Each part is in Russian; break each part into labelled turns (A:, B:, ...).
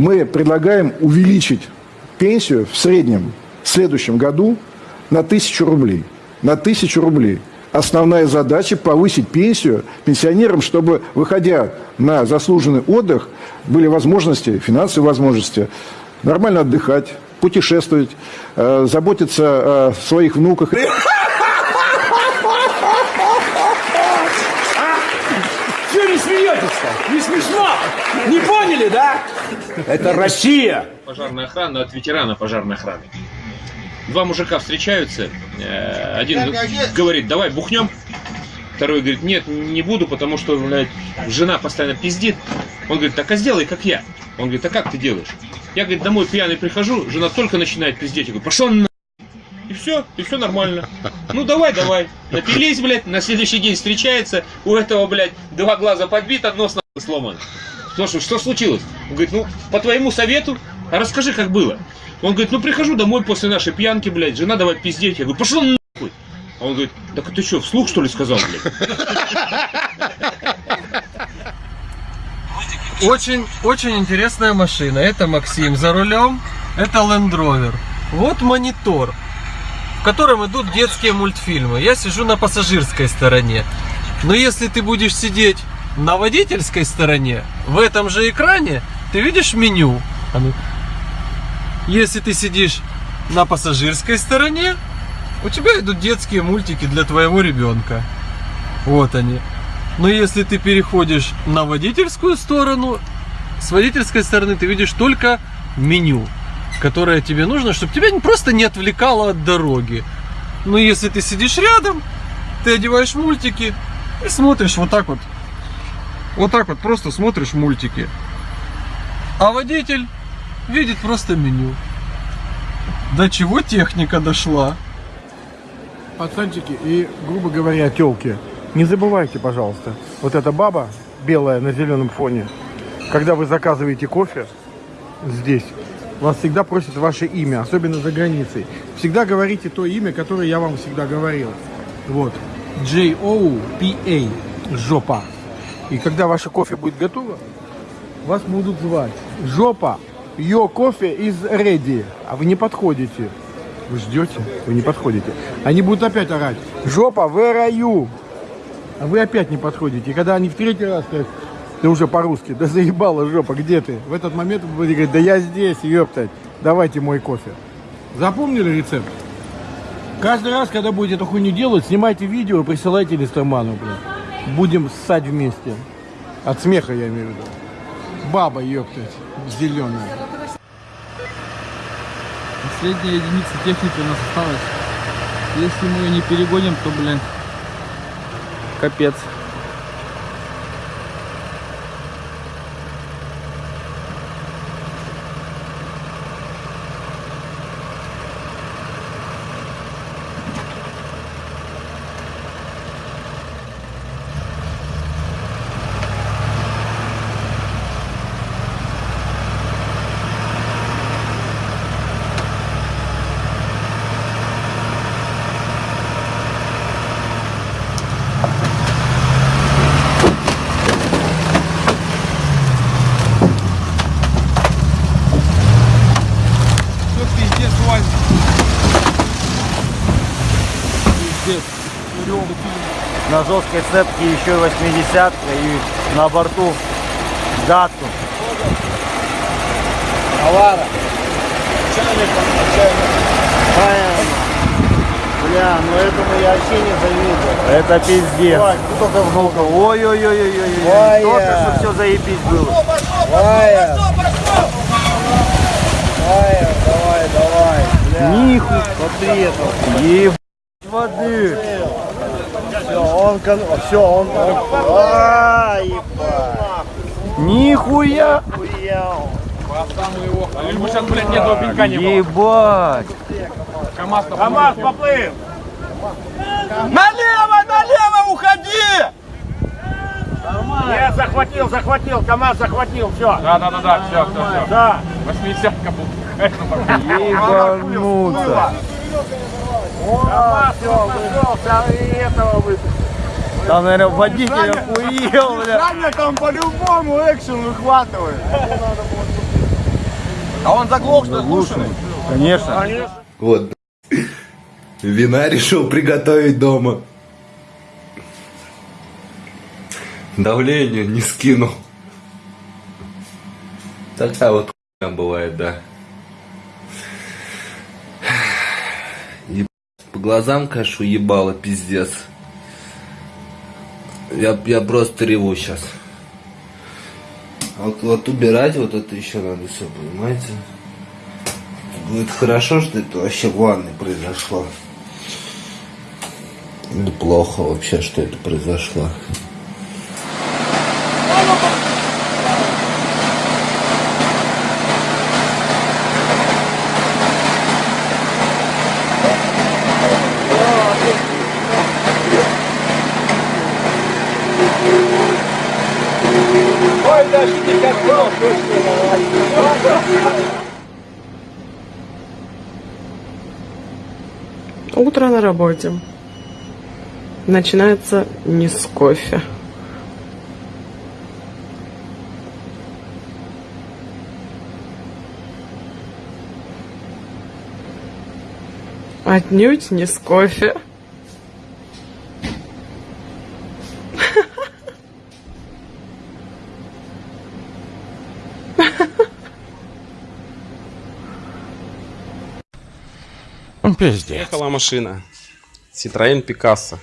A: мы предлагаем увеличить пенсию в среднем в следующем году на тысячу рублей. На тысячу рублей. Основная задача – повысить пенсию пенсионерам, чтобы, выходя на заслуженный отдых, были возможности, финансовые возможности, нормально отдыхать, путешествовать, э, заботиться о своих внуках.
B: Чего не смеетесь-то? Не смешно? Не поняли, да? Это Россия!
C: Пожарная охрана от ветерана пожарной охраны. Два мужика встречаются, э, один говорит, давай бухнем, второй говорит, нет, не буду, потому что блядь, жена постоянно пиздит. Он говорит, так а сделай, как я. Он говорит, а как ты делаешь? Я, говорит, домой пьяный прихожу, жена только начинает пиздеть. Я говорю, пошел на и все, и все нормально. Ну давай, давай. Напились, блядь, на следующий день встречается, у этого, блядь, два глаза подбито, нос нахуй сломан. Слушай, что случилось? Он говорит, ну, по твоему совету, расскажи, как было. Он говорит, ну прихожу домой после нашей пьянки, блядь, жена давай пиздеть. Я говорю, пошел нахуй. А он говорит, так ты что, вслух что ли сказал, блядь?
D: Очень, очень интересная машина. Это Максим за рулем. Это Land Rover. Вот монитор, в котором идут детские мультфильмы. Я сижу на пассажирской стороне. Но если ты будешь сидеть на водительской стороне, в этом же экране, ты видишь меню. Если ты сидишь на пассажирской стороне, у тебя идут детские мультики для твоего ребенка. Вот они. Но если ты переходишь на водительскую сторону, с водительской стороны ты видишь только меню, которое тебе нужно, чтобы тебя просто не отвлекало от дороги. Но если ты сидишь рядом, ты одеваешь мультики и смотришь вот так вот. Вот так вот просто смотришь мультики. А водитель видит просто меню. До чего техника дошла?
E: Пацанчики и, грубо говоря, телки. Не забывайте, пожалуйста, вот эта баба белая на зеленом фоне, когда вы заказываете кофе здесь, вас всегда просят ваше имя, особенно за границей. Всегда говорите то имя, которое я вам всегда говорил. Вот. J-O-P-A. Жопа. И когда ваше кофе будет готово, вас будут звать. Жопа. Your кофе is ready. А вы не подходите. Вы ждете, вы не подходите. Они будут опять орать. Жопа, are you? А вы опять не подходите. И когда они в третий раз скажут, ты уже по-русски, да заебала жопа, где ты? В этот момент вы будете говорить, да я здесь, ёптать, давайте мой кофе. Запомнили рецепт? Каждый раз, когда будете эту хуйню делать, снимайте видео и присылайте Листерману, блин. Будем ссать вместе. От смеха я имею в виду. Баба, ёптать, зеленая.
F: Последняя единица техники у нас осталась. Если мы ее не перегоним, то, блин, капец.
G: На жесткой цепке еще и 80 и на борту дату. Авара. Бля, ну этому я вообще не завидую. Это пиздец. Только внука. Ой-ой-ой-ой-ой. Только что все заебись было. Вая. Вая, давай, давай. Бля. Ниху. Смотри это. Еб... воды. Все, он, кон... все, он, он... А, ебать. Нихуя. Хуял.
B: Либо сейчас, блядь, ни одного пенька не было.
G: Ебать.
B: КамАЗ, КамАЗ поплыл! Налево, налево уходи! Нет, захватил, захватил, КамАЗ захватил, все. Да, да, да, да, все, все, все. Да. Восьмидесятка был.
G: Ебануться.
B: КамАЗ, все, вышел, и этого выпустил.
G: Там, наверное, водитель охуел, бля.
B: Саня там по-любому экшен выхватывает.
G: А он заглох, что слушай?
H: Конечно.
I: Вот. Вина решил приготовить дома. Давление не скинул. Такая вот хуйня бывает, да. Еб... По глазам, конечно, ебало, пиздец. Я, я просто реву сейчас. Вот, вот убирать вот это еще надо все, понимаете? Будет хорошо, что это вообще в ванной произошло. Или плохо вообще, что это произошло.
J: Утро на работе. Начинается не с кофе. Отнюдь не с кофе.
K: Ехала машина. Citroёn Picasso.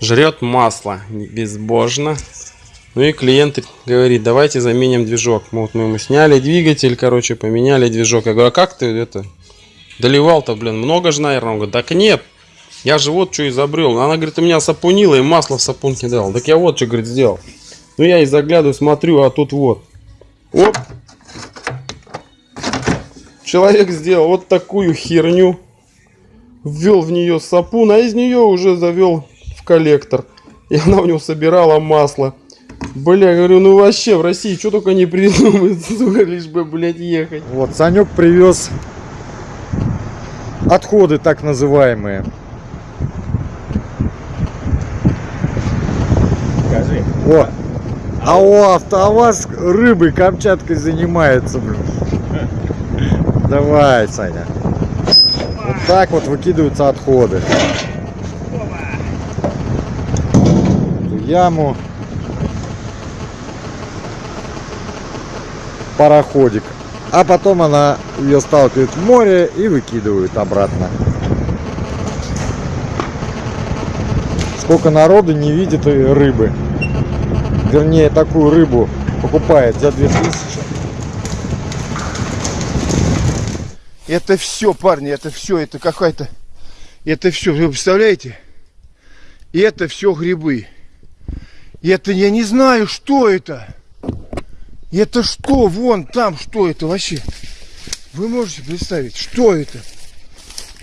K: Жрет масло безбожно. Ну и клиент говорит, давайте заменим движок. Вот мы ему сняли двигатель, короче, поменяли движок. Я говорю, а как ты это доливал-то, блин, много же, наверное? Он говорит, так нет, я же вот что изобрел. Она говорит, у меня сапунила и масло в сапунке дал. Так я вот что, говорит, сделал. Ну я и заглядываю, смотрю, а тут вот. Оп. Человек сделал вот такую херню ввел в нее сапун, а из нее уже завел в коллектор. И она у него собирала масло. Бля, говорю, ну вообще в России что только не придумают, сука, лишь бы, блядь, ехать.
L: Вот, Санек привез отходы так называемые.
H: Скажи.
L: О, а у АвтоВАЗ рыбой Камчаткой занимается, блин. Давай, Саня. Так вот выкидываются отходы. В яму. Пароходик. А потом она ее сталкивает в море и выкидывают обратно. Сколько народу не видит рыбы. Вернее, такую рыбу покупает за 2000.
A: Это все, парни, это все, это какая-то... Это все, вы представляете? И это все грибы. И это я не знаю, что это. Это что? Вон там, что это вообще? Вы можете представить, что это?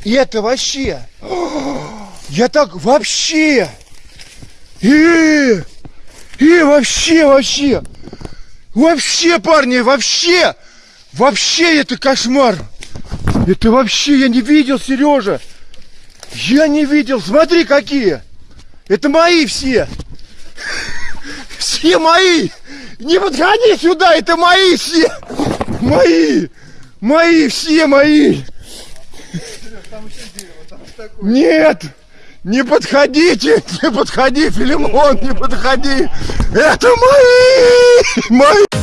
A: И это вообще... Я так вообще... И, и вообще, вообще... Вообще, парни, вообще... Вообще это кошмар. Это вообще я не видел, Сережа. Я не видел. Смотри, какие. Это мои все. Все мои. Не подходи сюда, это мои все. Мои. Мои, все мои. Нет. Не подходите, не подходи, Филимон, не подходи. Это мои. Мои.